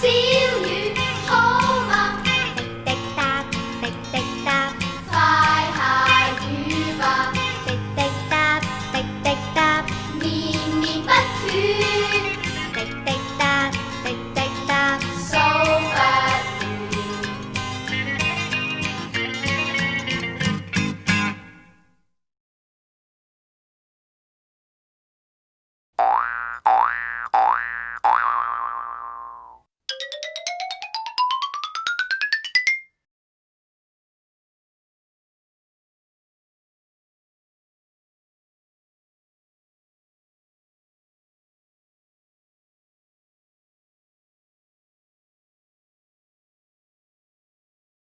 小雨好吗？滴滴答滴滴答。快下雨吧。滴滴答滴滴答。绵绵不断